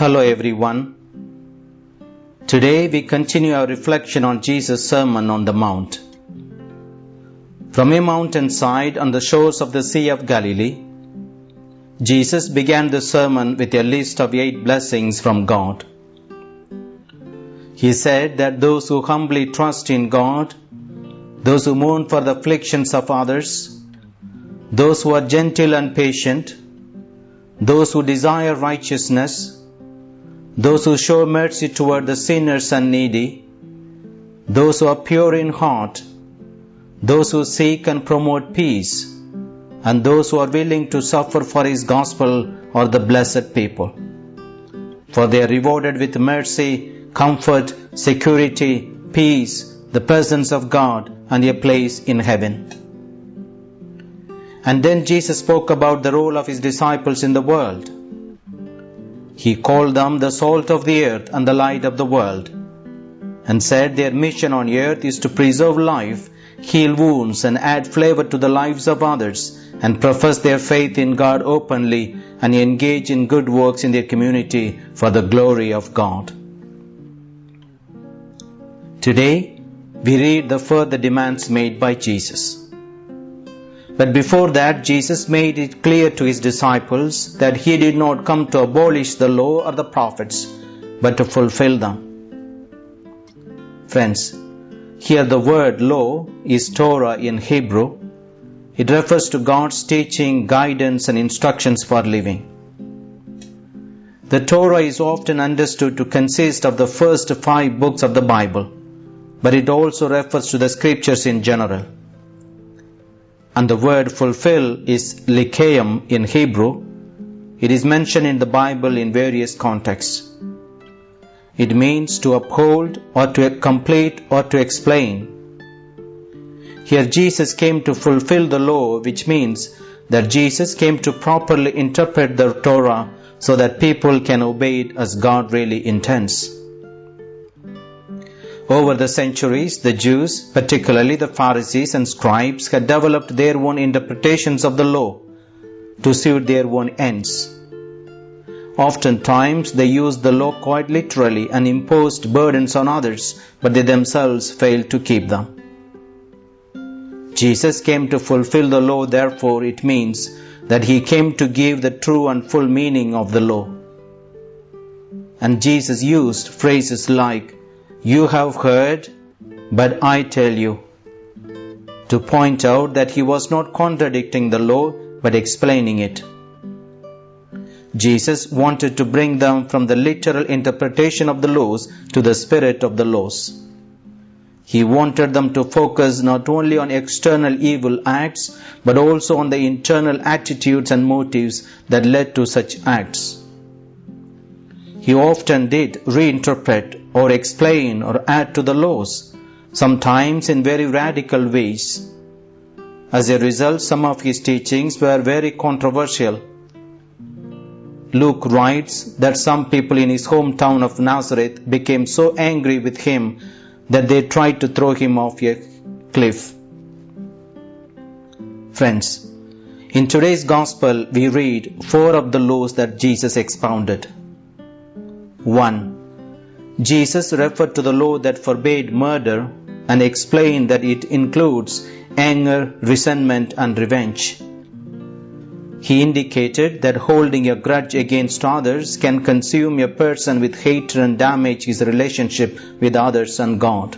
Hello everyone. Today we continue our reflection on Jesus' Sermon on the Mount. From a mountainside on the shores of the Sea of Galilee, Jesus began the sermon with a list of eight blessings from God. He said that those who humbly trust in God, those who mourn for the afflictions of others, those who are gentle and patient, those who desire righteousness, those who show mercy toward the sinners and needy, those who are pure in heart, those who seek and promote peace, and those who are willing to suffer for His gospel are the blessed people. For they are rewarded with mercy, comfort, security, peace, the presence of God, and a place in heaven. And then Jesus spoke about the role of His disciples in the world. He called them the salt of the earth and the light of the world, and said their mission on earth is to preserve life, heal wounds, and add flavor to the lives of others, and profess their faith in God openly and engage in good works in their community for the glory of God. Today, we read the further demands made by Jesus. But before that, Jesus made it clear to his disciples that he did not come to abolish the law or the prophets, but to fulfill them. Friends, here the word law is Torah in Hebrew. It refers to God's teaching, guidance, and instructions for living. The Torah is often understood to consist of the first five books of the Bible, but it also refers to the scriptures in general and the word fulfill is likeim in Hebrew. It is mentioned in the Bible in various contexts. It means to uphold or to complete or to explain. Here Jesus came to fulfill the law, which means that Jesus came to properly interpret the Torah so that people can obey it as God really intends. Over the centuries, the Jews, particularly the Pharisees and scribes, had developed their own interpretations of the law to suit their own ends. Oftentimes, they used the law quite literally and imposed burdens on others, but they themselves failed to keep them. Jesus came to fulfill the law, therefore, it means that he came to give the true and full meaning of the law. And Jesus used phrases like, You have heard, but I tell you, to point out that he was not contradicting the law but explaining it. Jesus wanted to bring them from the literal interpretation of the laws to the spirit of the laws. He wanted them to focus not only on external evil acts, but also on the internal attitudes and motives that led to such acts. He often did reinterpret or explain or add to the laws, sometimes in very radical ways. As a result, some of his teachings were very controversial. Luke writes that some people in his hometown of Nazareth became so angry with him that they tried to throw him off a cliff. Friends, in today's gospel, we read four of the laws that Jesus expounded. 1. Jesus referred to the law that forbade murder and explained that it includes anger, resentment, and revenge. He indicated that holding a grudge against others can consume a person with hatred and damage his relationship with others and God.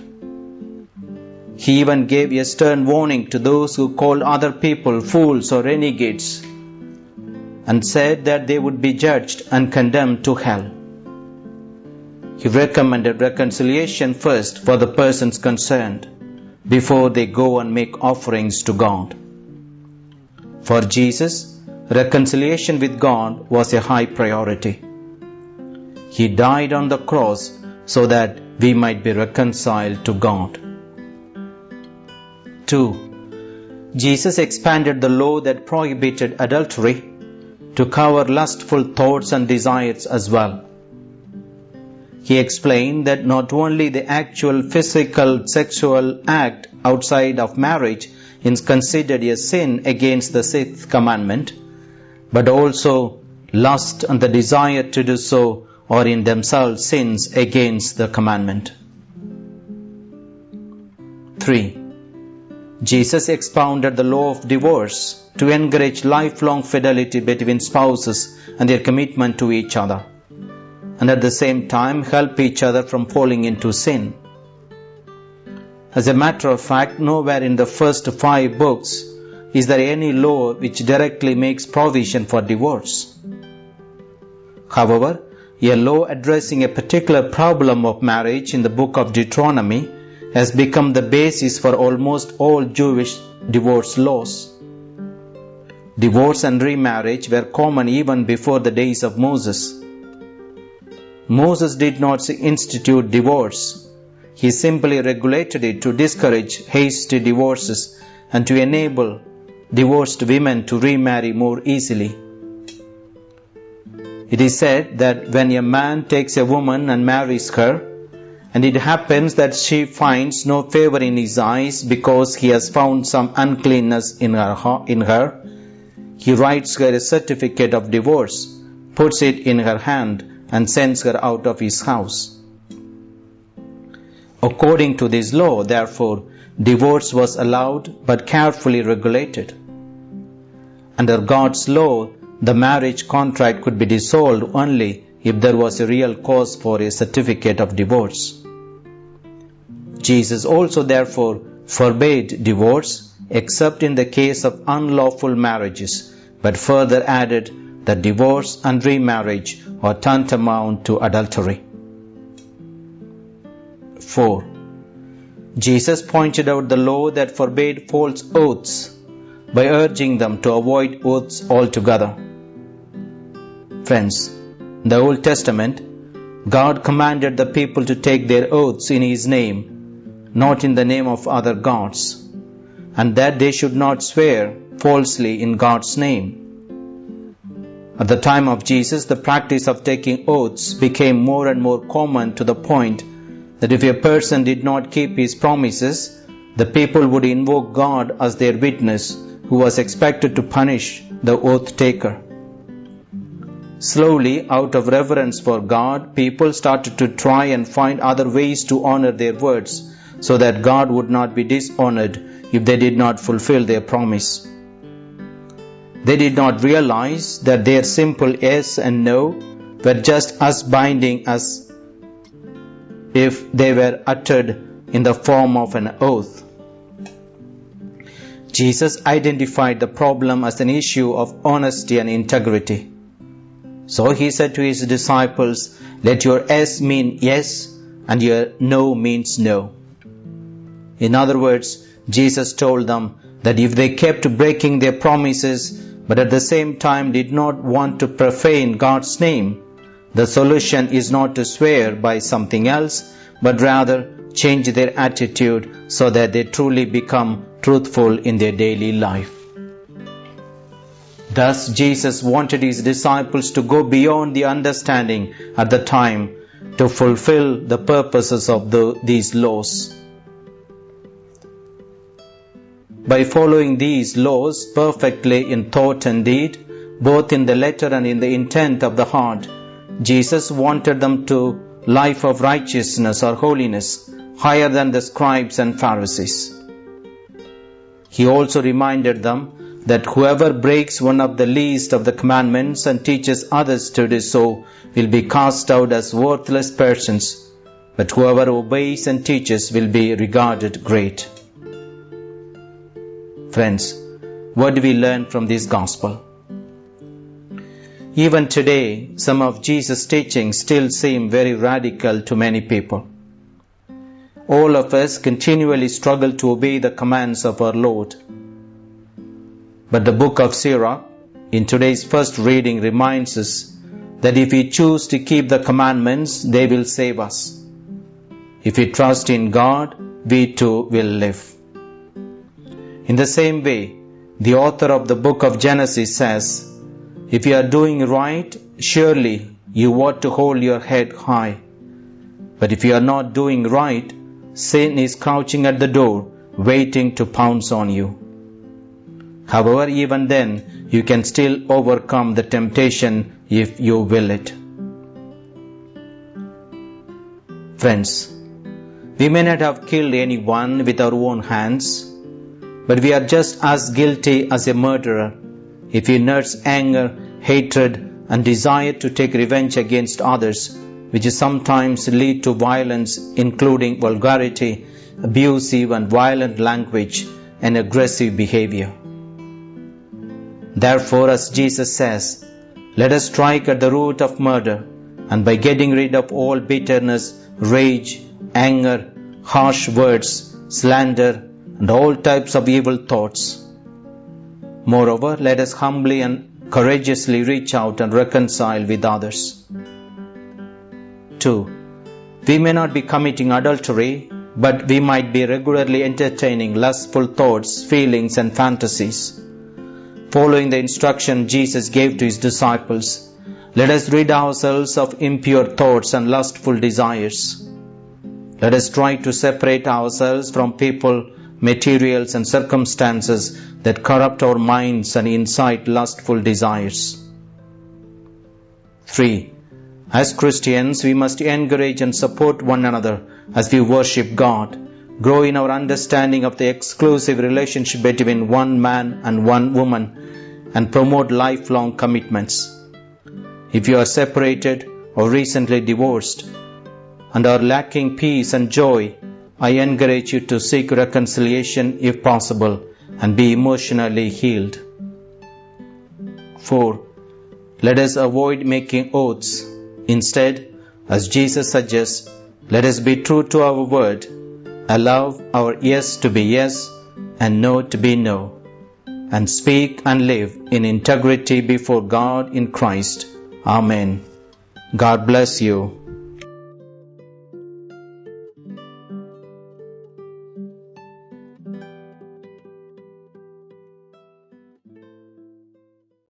He even gave a stern warning to those who called other people fools or renegades and said that they would be judged and condemned to hell. He recommended reconciliation first for the persons concerned before they go and make offerings to God. For Jesus, reconciliation with God was a high priority. He died on the cross so that we might be reconciled to God. 2. Jesus expanded the law that prohibited adultery to cover lustful thoughts and desires as well. He explained that not only the actual physical sexual act outside of marriage is considered a sin against the sixth commandment, but also lust and the desire to do so are in themselves sins against the commandment. 3. Jesus expounded the law of divorce to encourage lifelong fidelity between spouses and their commitment to each other, and at the same time help each other from falling into sin. As a matter of fact, nowhere in the first five books is there any law which directly makes provision for divorce. However, a law addressing a particular problem of marriage in the book of Deuteronomy has become the basis for almost all Jewish divorce laws. Divorce and remarriage were common even before the days of Moses. Moses did not institute divorce. He simply regulated it to discourage hasty divorces and to enable divorced women to remarry more easily. It is said that when a man takes a woman and marries her, and it happens that she finds no favor in his eyes because he has found some uncleanness in her, in her, he writes her a certificate of divorce, puts it in her hand, and sends her out of his house. According to this law, therefore, divorce was allowed but carefully regulated. Under God's law, the marriage contract could be dissolved only if there was a real cause for a certificate of divorce. Jesus also therefore forbade divorce except in the case of unlawful marriages, but further added that divorce and remarriage are tantamount to adultery. 4. Jesus pointed out the law that forbade false oaths by urging them to avoid oaths altogether. Friends, in the Old Testament, God commanded the people to take their oaths in His name, not in the name of other gods, and that they should not swear falsely in God's name. At the time of Jesus, the practice of taking oaths became more and more common to the point that if a person did not keep his promises, the people would invoke God as their witness who was expected to punish the oath taker. Slowly, out of reverence for God, people started to try and find other ways to honor their words so that God would not be dishonored if they did not fulfill their promise. They did not realize that their simple yes and no were just as binding as if they were uttered in the form of an oath. Jesus identified the problem as an issue of honesty and integrity. So he said to his disciples, Let your yes mean yes, and your no means no. In other words, Jesus told them that if they kept breaking their promises, but at the same time did not want to profane God's name, the solution is not to swear by something else, but rather change their attitude so that they truly become truthful in their daily life. Thus, Jesus wanted his disciples to go beyond the understanding at the time to fulfill the purposes of the, these laws. By following these laws perfectly in thought and deed, both in the letter and in the intent of the heart, Jesus wanted them to life of righteousness or holiness higher than the scribes and Pharisees. He also reminded them that whoever breaks one of the least of the commandments and teaches others to do so will be cast out as worthless persons, but whoever obeys and teaches will be regarded great. Friends, what do we learn from this gospel? Even today, some of Jesus' teachings still seem very radical to many people. All of us continually struggle to obey the commands of our Lord. But the book of Sirach, in today's first reading, reminds us that if we choose to keep the commandments, they will save us. If we trust in God, we too will live. In the same way, the author of the book of Genesis says, if you are doing right, surely you ought to hold your head high. But if you are not doing right, sin is crouching at the door, waiting to pounce on you. However, even then, you can still overcome the temptation if you will it. Friends, we may not have killed anyone with our own hands, but we are just as guilty as a murderer if we nurse anger, hatred, and desire to take revenge against others, which sometimes lead to violence, including vulgarity, abusive and violent language, and aggressive behavior. Therefore, as Jesus says, let us strike at the root of murder, and by getting rid of all bitterness, rage, anger, harsh words, slander, and all types of evil thoughts. Moreover, let us humbly and courageously reach out and reconcile with others. 2. We may not be committing adultery, but we might be regularly entertaining lustful thoughts, feelings, and fantasies. Following the instruction Jesus gave to his disciples, let us rid ourselves of impure thoughts and lustful desires. Let us try to separate ourselves from people, materials, and circumstances that corrupt our minds and incite lustful desires. 3. As Christians, we must encourage and support one another as we worship God, grow in our understanding of the exclusive relationship between one man and one woman, and promote lifelong commitments. If you are separated or recently divorced and are lacking peace and joy, I encourage you to seek reconciliation if possible and be emotionally healed. 4. Let us avoid making oaths. Instead, as Jesus suggests, let us be true to our word, allow our yes to be yes and no to be no, and speak and live in integrity before God in Christ. Amen. God bless you.